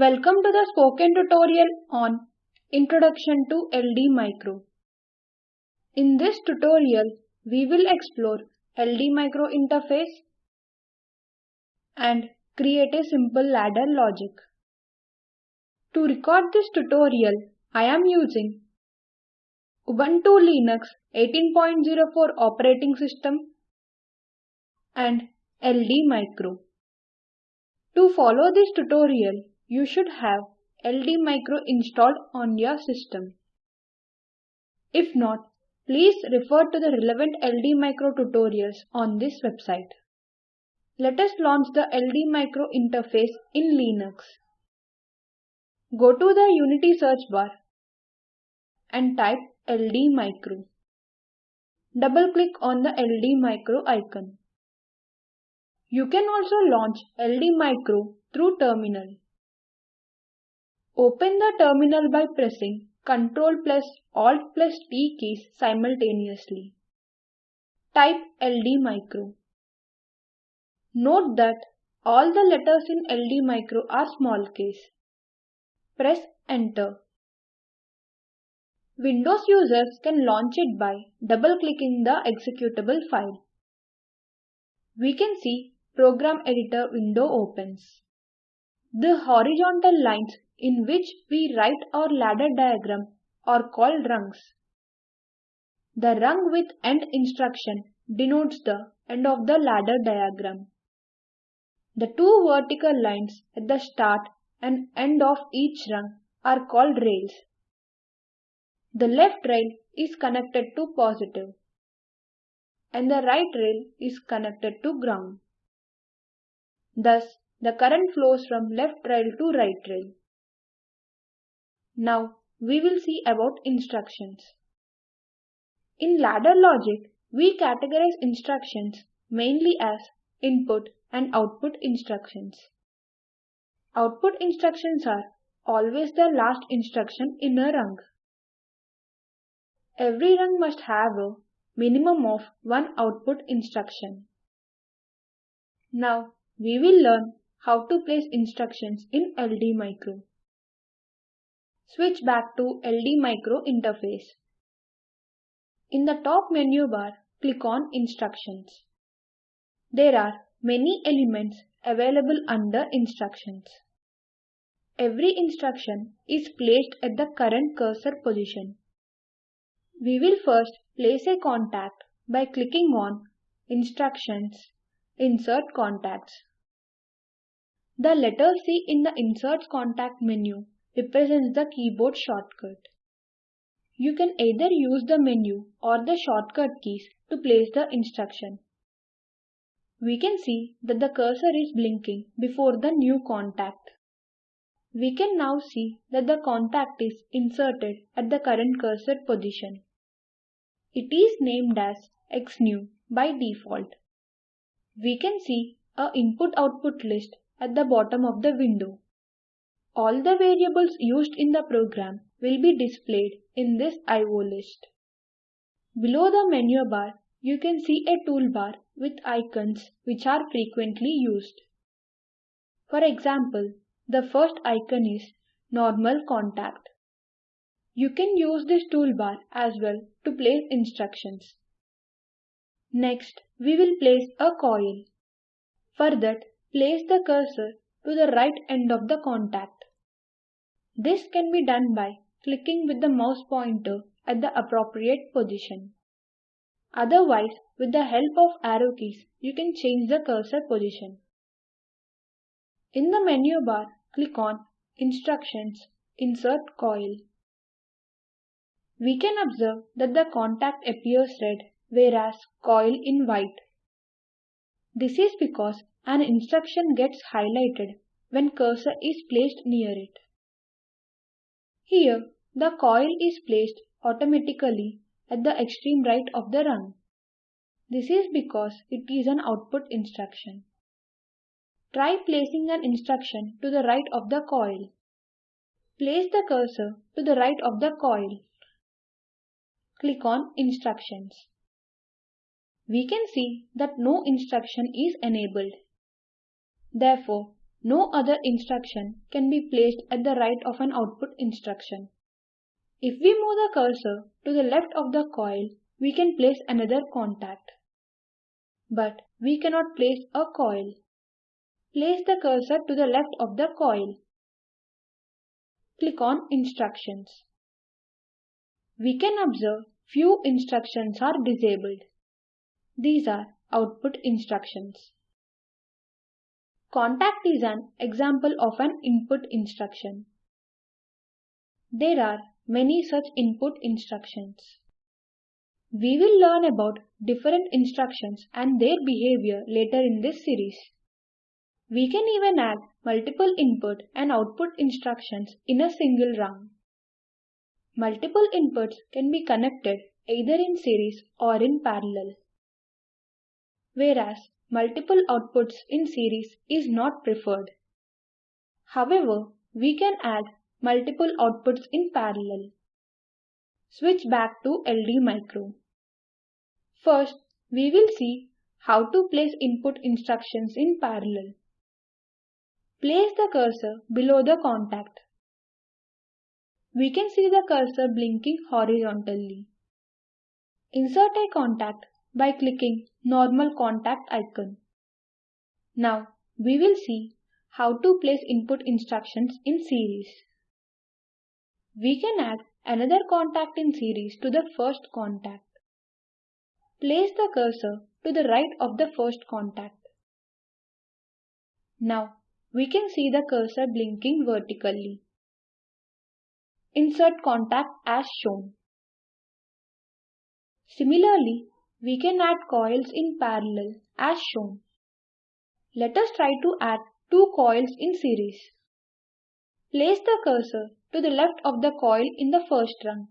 Welcome to the spoken tutorial on Introduction to LD Micro. In this tutorial, we will explore LD Micro interface and create a simple ladder logic. To record this tutorial, I am using Ubuntu Linux 18.04 operating system and LD Micro. To follow this tutorial, you should have LD Micro installed on your system. If not, please refer to the relevant LD Micro tutorials on this website. Let us launch the LD Micro interface in Linux. Go to the Unity search bar and type LD Micro. Double click on the LD Micro icon. You can also launch LD Micro through terminal. Open the terminal by pressing Ctrl plus Alt plus T keys simultaneously. Type LD Micro. Note that all the letters in LD Micro are small case. Press Enter. Windows users can launch it by double-clicking the executable file. We can see Program Editor window opens. The horizontal lines in which we write our ladder diagram are called rungs. The rung with end instruction denotes the end of the ladder diagram. The two vertical lines at the start and end of each rung are called rails. The left rail is connected to positive and the right rail is connected to ground. Thus, the current flows from left rail to right rail. Now we will see about instructions. In ladder logic, we categorize instructions mainly as input and output instructions. Output instructions are always the last instruction in a rung. Every rung must have a minimum of one output instruction. Now we will learn how to place instructions in LD Micro. Switch back to LD Micro interface. In the top menu bar, click on Instructions. There are many elements available under Instructions. Every instruction is placed at the current cursor position. We will first place a contact by clicking on Instructions, Insert Contacts. The letter C in the Insert Contact menu represents the keyboard shortcut. You can either use the menu or the shortcut keys to place the instruction. We can see that the cursor is blinking before the new contact. We can now see that the contact is inserted at the current cursor position. It is named as XNew by default. We can see a input-output list at the bottom of the window. All the variables used in the program will be displayed in this IO list. Below the menu bar, you can see a toolbar with icons which are frequently used. For example, the first icon is Normal Contact. You can use this toolbar as well to place instructions. Next, we will place a coil. For that, place the cursor to the right end of the contact. This can be done by clicking with the mouse pointer at the appropriate position. Otherwise, with the help of arrow keys, you can change the cursor position. In the menu bar, click on Instructions, Insert Coil. We can observe that the contact appears red whereas coil in white. This is because an instruction gets highlighted when cursor is placed near it. Here, the coil is placed automatically at the extreme right of the rung. This is because it is an output instruction. Try placing an instruction to the right of the coil. Place the cursor to the right of the coil. Click on Instructions. We can see that no instruction is enabled. Therefore, no other instruction can be placed at the right of an output instruction. If we move the cursor to the left of the coil, we can place another contact. But we cannot place a coil. Place the cursor to the left of the coil. Click on Instructions. We can observe few instructions are disabled. These are output instructions. Contact is an example of an input instruction. There are many such input instructions. We will learn about different instructions and their behavior later in this series. We can even add multiple input and output instructions in a single rung. Multiple inputs can be connected either in series or in parallel. Whereas multiple outputs in series is not preferred. However, we can add multiple outputs in parallel. Switch back to LD Micro. First, we will see how to place input instructions in parallel. Place the cursor below the contact. We can see the cursor blinking horizontally. Insert a contact by clicking normal contact icon. Now we will see how to place input instructions in series. We can add another contact in series to the first contact. Place the cursor to the right of the first contact. Now we can see the cursor blinking vertically. Insert contact as shown. Similarly, we can add coils in parallel as shown. Let us try to add two coils in series. Place the cursor to the left of the coil in the first rung.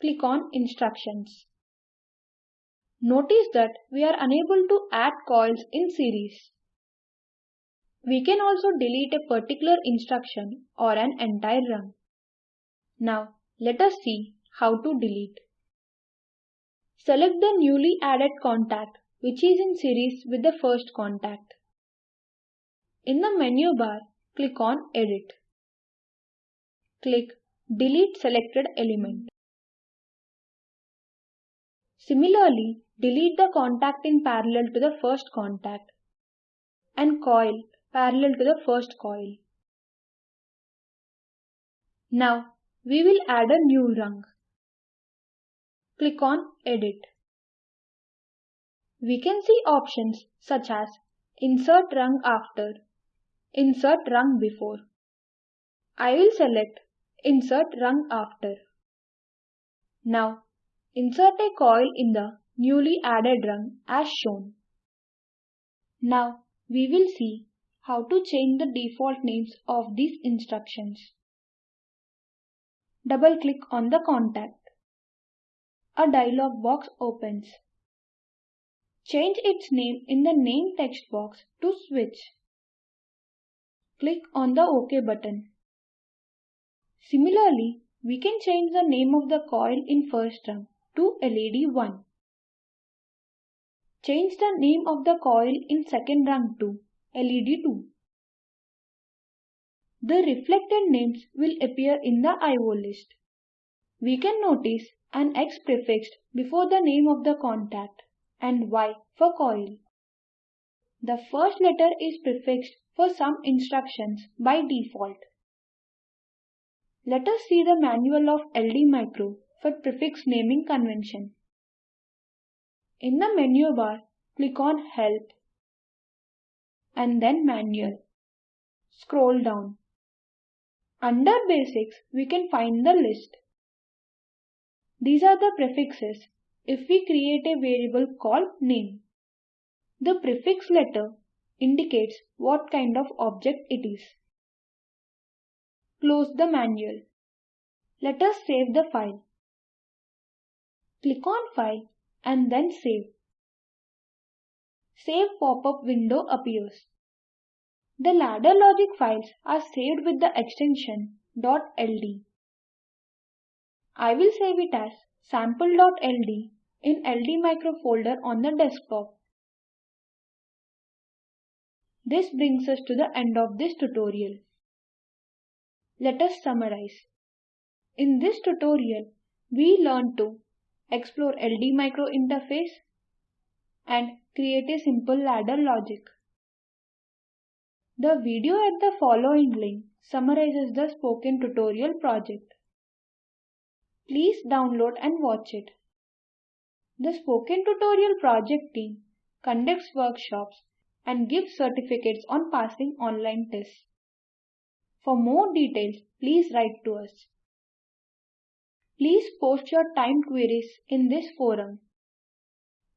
Click on Instructions. Notice that we are unable to add coils in series. We can also delete a particular instruction or an entire rung. Now let us see how to delete. Select the newly added contact which is in series with the first contact. In the menu bar, click on Edit. Click Delete selected element. Similarly, delete the contact in parallel to the first contact and coil parallel to the first coil. Now, we will add a new rung. Click on Edit. We can see options such as Insert rung after, Insert rung before. I will select Insert rung after. Now, insert a coil in the newly added rung as shown. Now, we will see how to change the default names of these instructions. Double click on the contact a dialog box opens. Change its name in the name text box to switch. Click on the OK button. Similarly, we can change the name of the coil in first rung to LED1. Change the name of the coil in second rung to LED2. The reflected names will appear in the IO list. We can notice an X prefixed before the name of the contact and Y for coil. The first letter is prefixed for some instructions by default. Let us see the manual of LD Micro for prefix naming convention. In the menu bar, click on Help and then Manual. Scroll down. Under Basics, we can find the list. These are the prefixes if we create a variable called name. The prefix letter indicates what kind of object it is. Close the manual. Let us save the file. Click on File and then Save. Save pop-up window appears. The ladder logic files are saved with the extension .ld. I will save it as sample.ld in LD micro folder on the desktop. This brings us to the end of this tutorial. Let us summarize. In this tutorial, we learned to explore LD micro interface and create a simple ladder logic. The video at the following link summarizes the spoken tutorial project. Please download and watch it. The Spoken Tutorial project team conducts workshops and gives certificates on passing online tests. For more details, please write to us. Please post your time queries in this forum.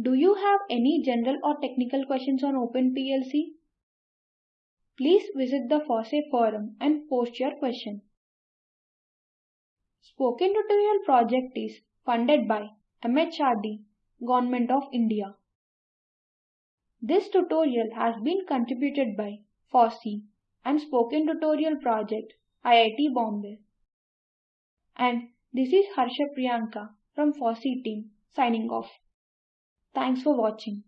Do you have any general or technical questions on OpenPLC? Please visit the FOSSEE forum and post your question. Spoken Tutorial project is funded by MHRD, Government of India. This tutorial has been contributed by FOSSEE and Spoken Tutorial Project, IIT Bombay. And this is Harsha Priyanka from FOSSEE team signing off. Thanks for watching.